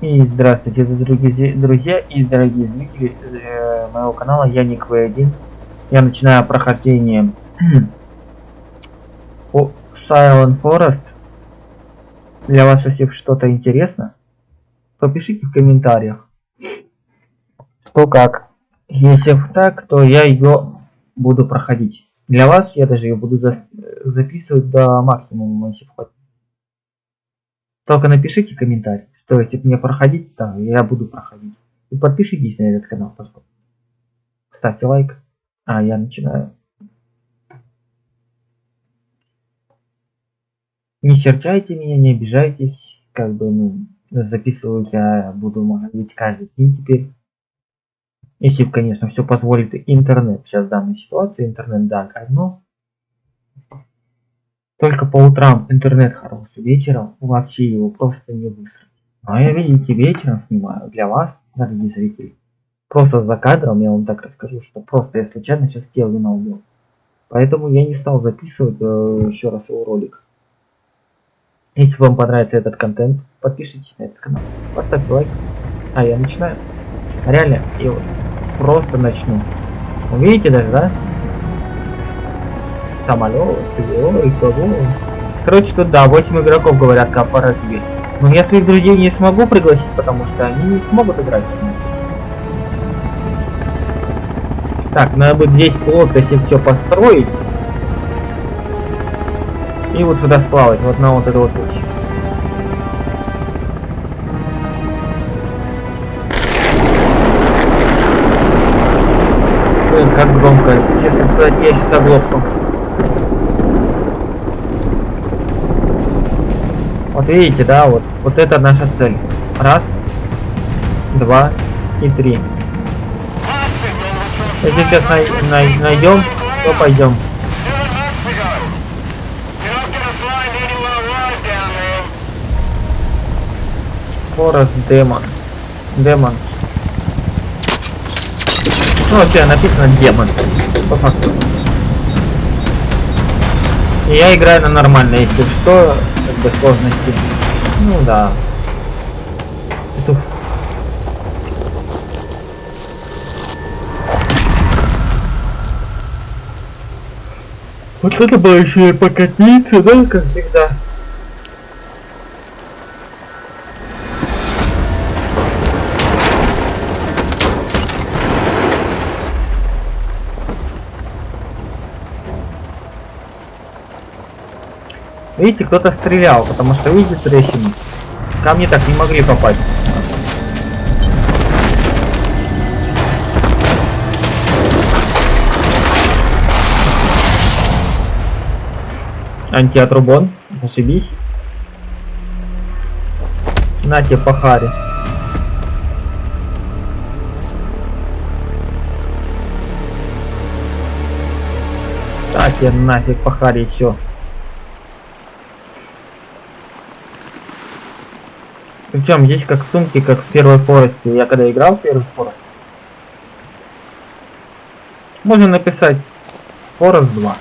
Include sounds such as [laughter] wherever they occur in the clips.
И здравствуйте, дорогие друзья и дорогие зрители э, моего канала, я Ник В1. Я начинаю прохождение [clears throat] по Silent Forest. Для вас, если что-то интересно, то пишите в комментариях, что как. Если так, то я ее буду проходить. Для вас я даже ее буду за записывать до максимума, если хватит. Только напишите комментарий, что если мне проходить, то я буду проходить. И подпишитесь на этот канал, пожалуйста. Ставьте лайк. А, я начинаю. Не серчайте меня, не обижайтесь. Как бы, ну, записываю я буду, может каждый день теперь. Если, конечно, все позволит интернет. Сейчас в данной ситуации интернет, да, но только по утрам интернет хороший, вечером вообще его просто не высрать. А я, видите, вечером снимаю для вас, дорогие зрители. Просто за кадром я вам так расскажу, что просто я случайно сейчас Келвина убил. Поэтому я не стал записывать э, еще раз его ролик. Если вам понравится этот контент, подпишитесь на этот канал, поставьте лайк. А я начинаю. Реально, и вот просто начну. Увидите даже, да? самолет, и кого. Короче, тут да, 8 игроков говорят корпоративе. Но я своих друзей не смогу пригласить, потому что они не смогут играть. Так, надо будет здесь плотно если все построить. И вот сюда сплавать, вот на вот эту вот путь. Блин, как громко. Честно сказать, я сейчас оглохну. Вот видите, да, вот, вот это наша цель. Раз, два и три. Если сейчас най най найдем, то пойдем. Forest Demon. Демон. Ну, вообще написано демон. По факту. И я играю на нормально, если что, бы сложности. Ну да. Петух. Вот это было еще и покатиться, да, как всегда. Видите, кто-то стрелял, потому что видите трещины. Камни так не могли попасть. Антиатрубон, ошибись. На тебе по харе. Так, тебе нафиг по харе все. Причем здесь как сумки, как в первой Forest е. Я когда играл в первый Forest. Можно написать Forest 2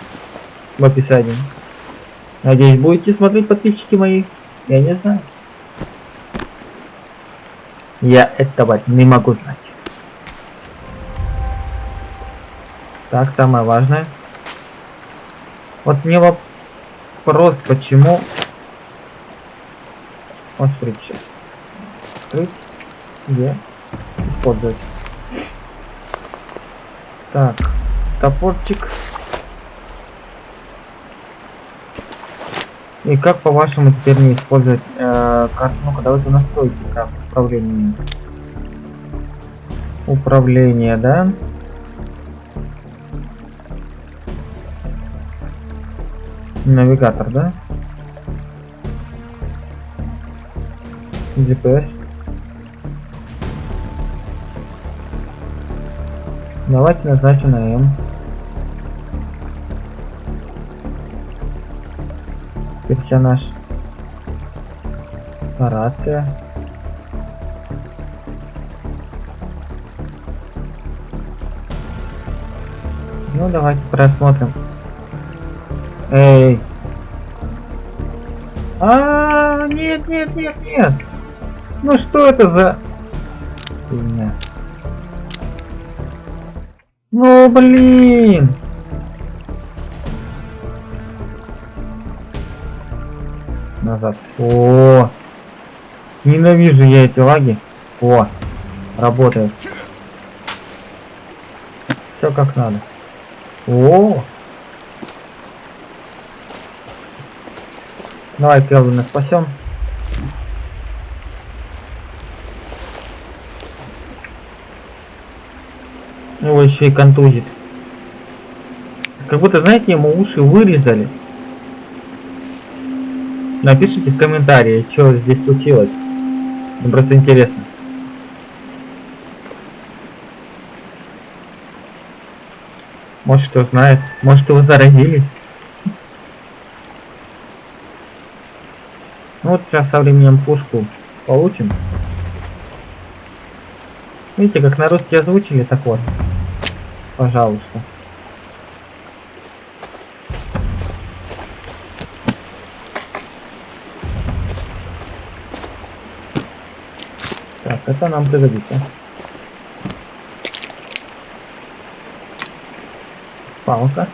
в описании. Надеюсь, будете смотреть подписчики мои. Я не знаю. Я этого не могу знать. Так, самое важное. Вот мне вопрос, почему... Вот смотрите открыть, где использовать. Так, топорчик. И как по-вашему теперь не использовать э, карту? Ну-ка, давайте настройки как управление. Управление, да? Навигатор, да? GPS. Давайте назначим на М. Персонаж. Рация. Ну давайте просмотрим. Эй. А, -а, -а нет, нет, нет, нет. Ну что это за... Фигня. Ну блин! Назад. О, Ненавижу я эти лаги. О, работает. Все как надо. О, Давай Келвина спасем. Его еще и контузит. Как будто, знаете, ему уши вырезали. Напишите в комментарии, что здесь случилось. Мне просто интересно. Может кто знает, может его заразились. Ну вот сейчас со временем пушку получим. Видите, как на русский озвучили, так вот. Пожалуйста. Так, это нам пригодится. Палка.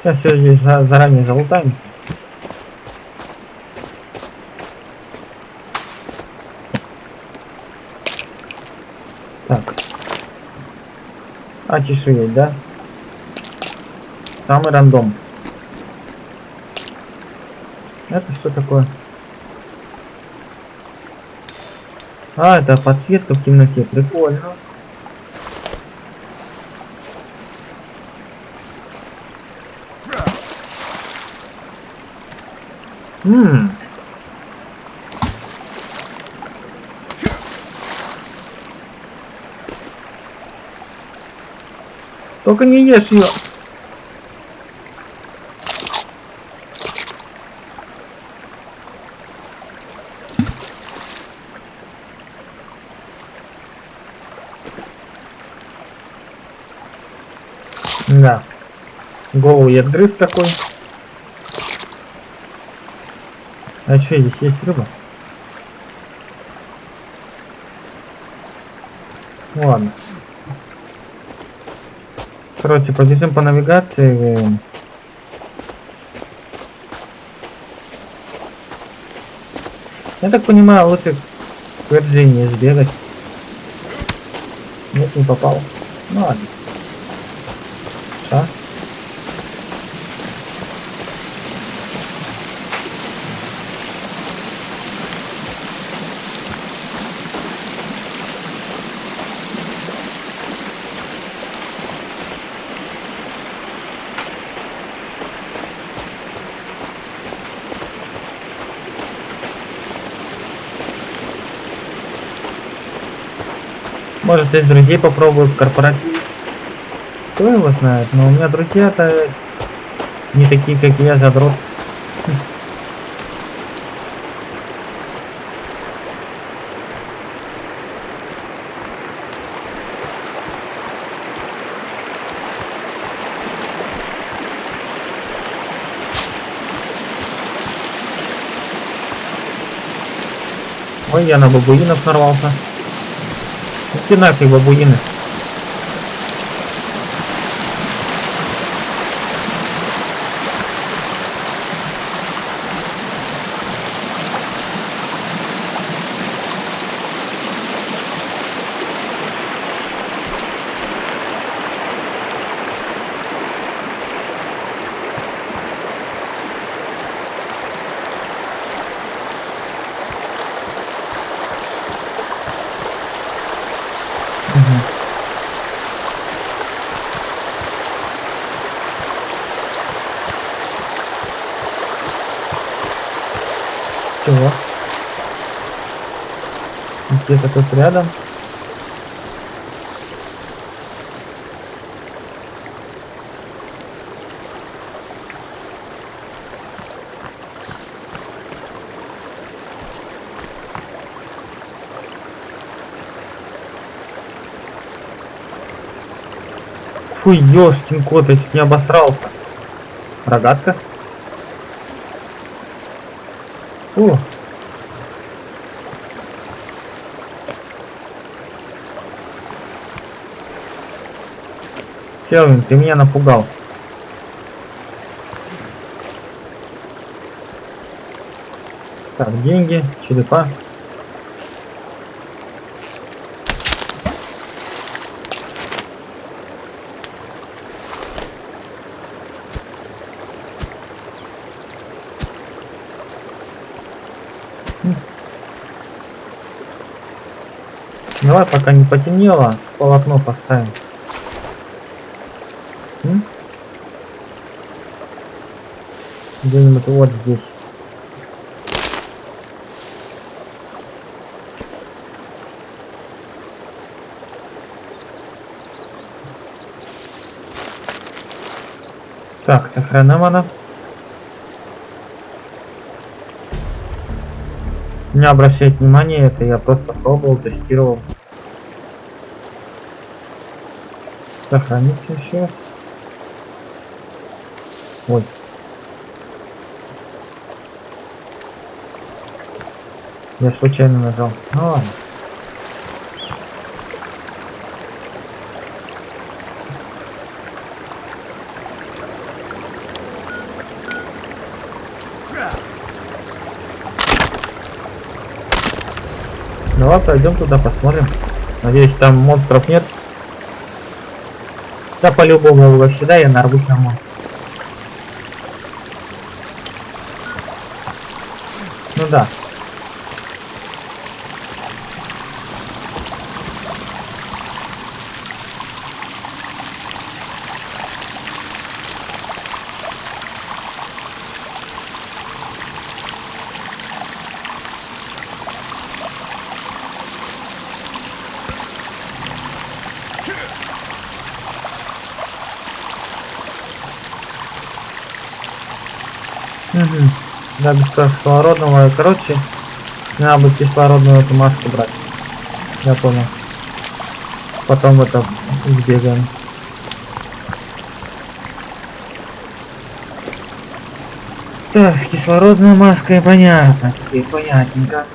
Сейчас все здесь заранее залутаем. Так. А чешуеть, да? Самый рандом. Это что такое? А, это подсветка в темноте. Прикольно. Ммм. Только не ешь ее. Да. Голову я грыз такой. А что, здесь есть рыба? Ладно. Короче, побежим по навигации. Я так понимаю, лучше к Вирджинии сбегать. Нет, не попал. Ну ладно. Может из друзей попробую в корпоратив. Кто его знает, но у меня друзья-то не такие, как я, задрот. Ой, я на бабуинов нарвался. Иди нафиг, бабуины. Где-то тут рядом. Фу, ёшкин кот, я чуть не обосрался. Рогатка? О! Келвин, ты меня напугал. Так, деньги, черепа. Давай, пока не потемнело, полотно поставим. Где-нибудь вот здесь. Так, сохраним она. Не обращайте внимания, это я просто пробовал, тестировал. Сохранить еще. Ой. Я случайно нажал. Ну ладно. Давай пойдем туда посмотрим. Надеюсь, там монстров нет. Да по-любому его сюда я нарвусь на монстр. Ну да. Да, без кислородного. Короче, надо будет кислородную эту маску брать. Я понял. Потом это сбегаем. Так, кислородная маска, понятно. Теперь понятненько.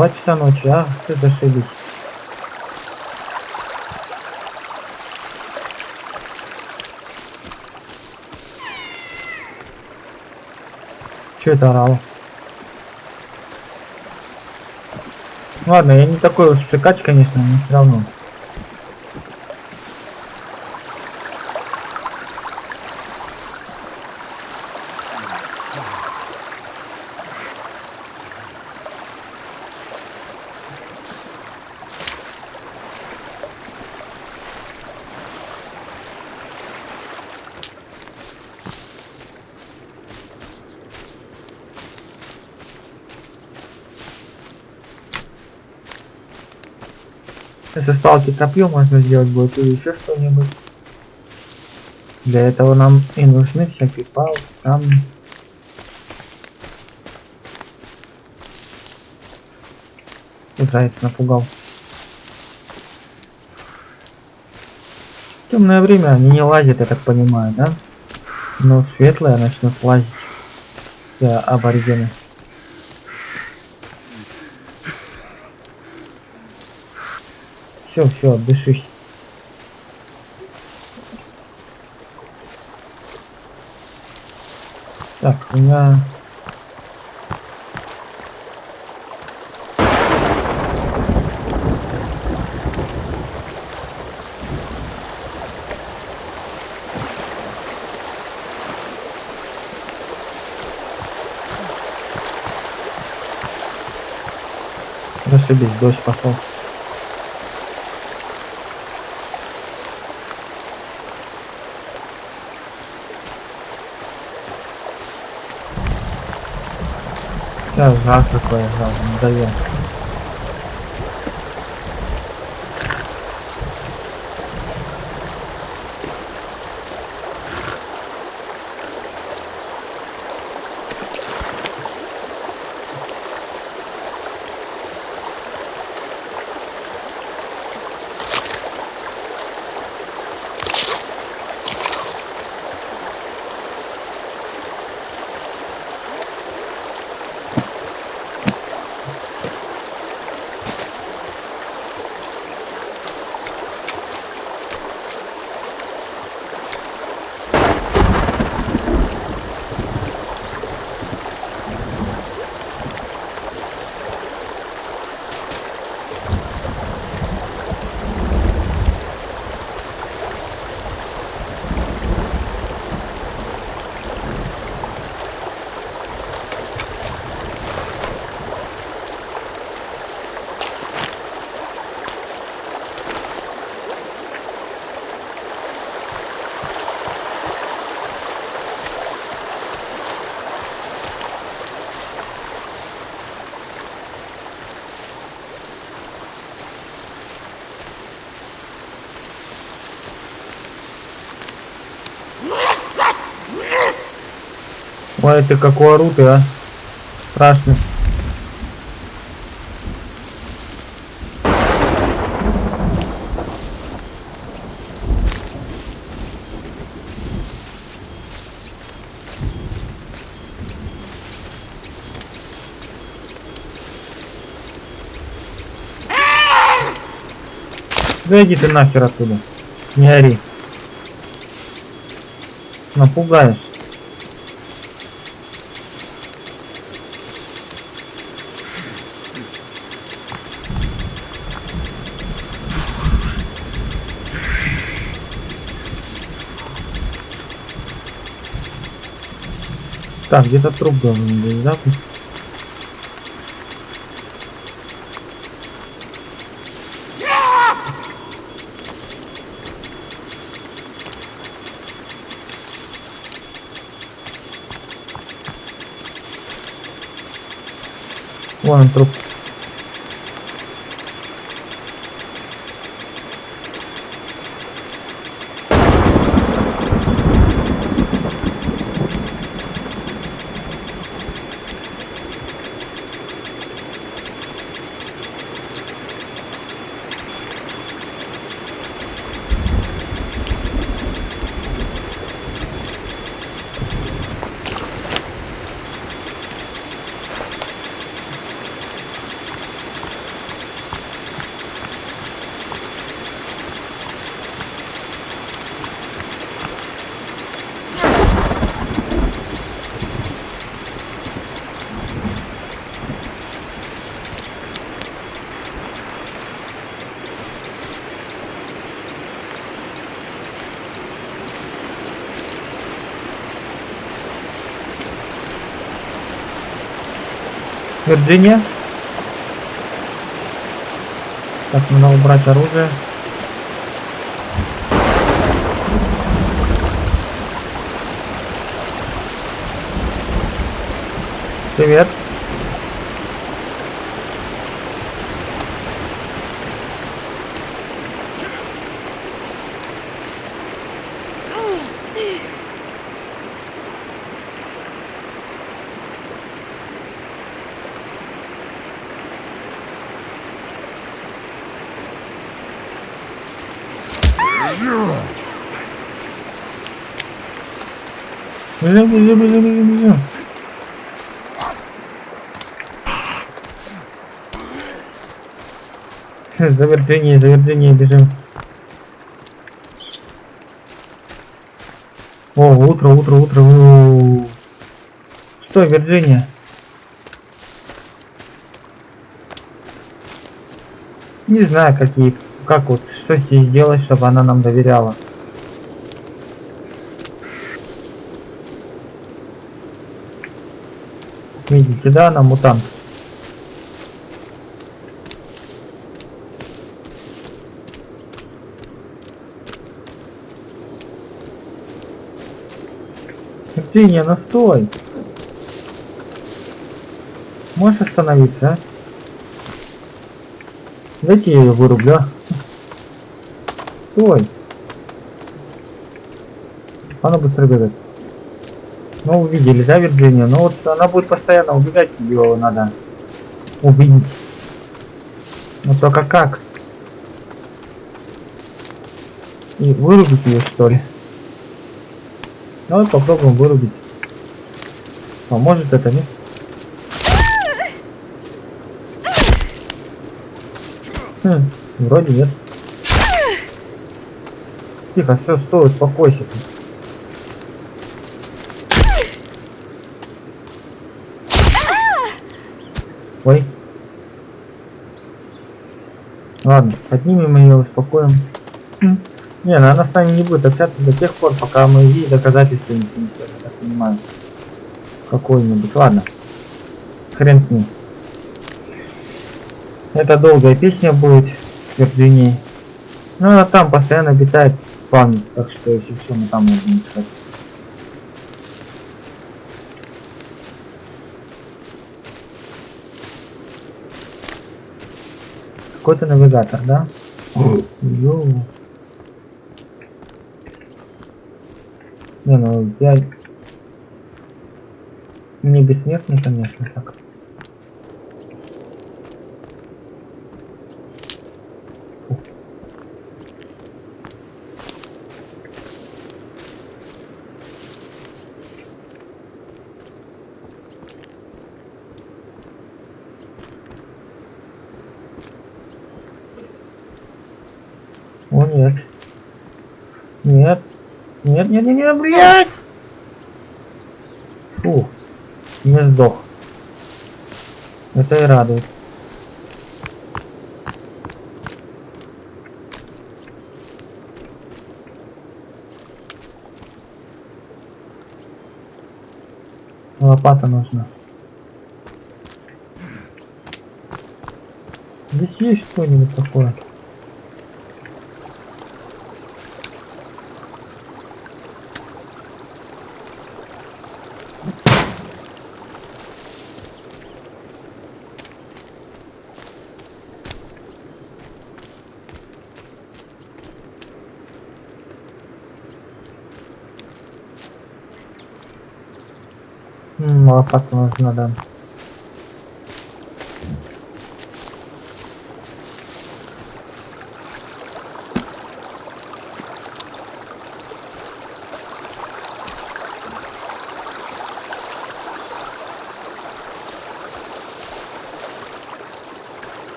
Два часа ночи, а? Ты зашибись. Че это орало? Ладно, я не такой уж цикач, конечно, но все равно. Если сталки копье можно сделать будет или еще что-нибудь. Для этого нам и нужны всякие палки, камни. Заяц напугал. Темное время они не лазят, я так понимаю, да? Но светлое начнут лазить. Все аборигены. Все, все, дышись. Так, у меня... Зашибись, дождь пошел. Сейчас жар какой жар, надоел. Ой, ты как ору ты, а. Страшно. Да иди ты нахер оттуда. Не ори. Напугаешь. Так, где-то труп должен быть, да? Вон он труп. Вирджиния. Так, надо убрать оружие. Привет. Бежим, бежим, бежим, бежим, бежим. За Вирджинией, за Вирджинией бежим. О, утро, утро, утро. У -у -у. Что, Вирджиния? Не знаю, какие, как вот, что с ней сделать, чтобы она нам доверяла. Видите, да, она мутант. Евгения, ну стой! Можешь остановиться, а? Дайте я ее вырублю, а? Стой! Она быстро бегает. Ну, увидели, да, Вирджиния? Ну вот она будет постоянно убегать, ее надо убить. Ну только как? И вырубить ее, что ли? Давай попробуем вырубить. Поможет это, нет? Хм, вроде нет. Тихо, все, стой, успокойся. Ой. Ладно, поднимем ее, успокоим. Не, ну она с нами не будет общаться до тех пор, пока мы ей доказательства не принесем, я так понимаю. Какой-нибудь. Ладно. Хрен с ним. Это долгая песня будет в Вирджинии. Ну она там постоянно обитает память, так что если все, мы там можем искать. Какой-то навигатор, да? Йоу. Не, ну я... Не бессмертный, конечно, так. Фу. О нет. Нет. Нет, нет, нет, нет, блядь! Фу. Не сдох. Это и радует. Лопата нужна. Здесь есть что-нибудь такое? М, Лопата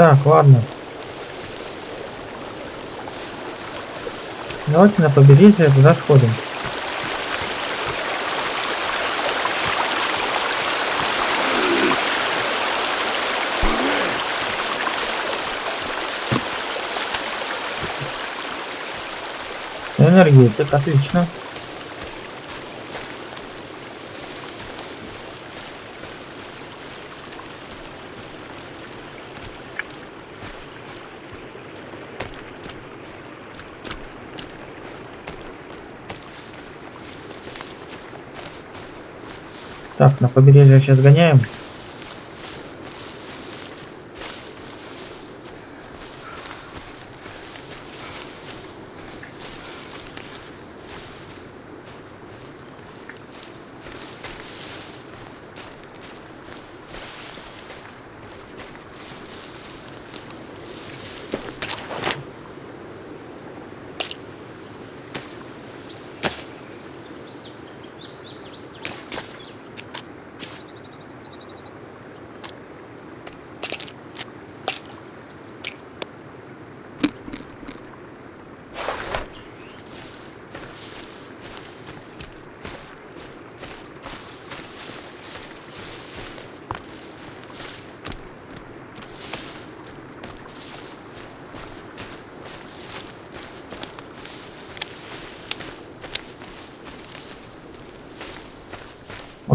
Так, ладно. Давайте на побережье туда сходим. Энергетик, отлично. На побережье сейчас гоняем.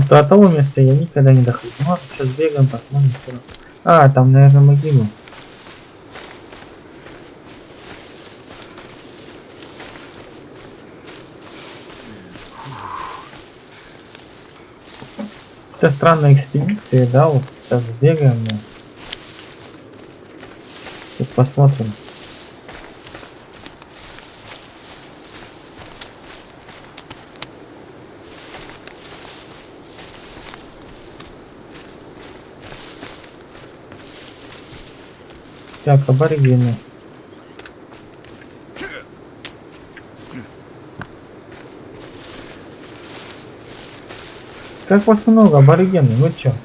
Вот до того места я никогда не доходил. Ну сейчас бегаем, посмотрим. что. А, там, наверное, могила. Это странная экспедиция, да, вот сейчас бегаем. Тут посмотрим. Так, аборигены. Как вас много, аборигены, вы чё?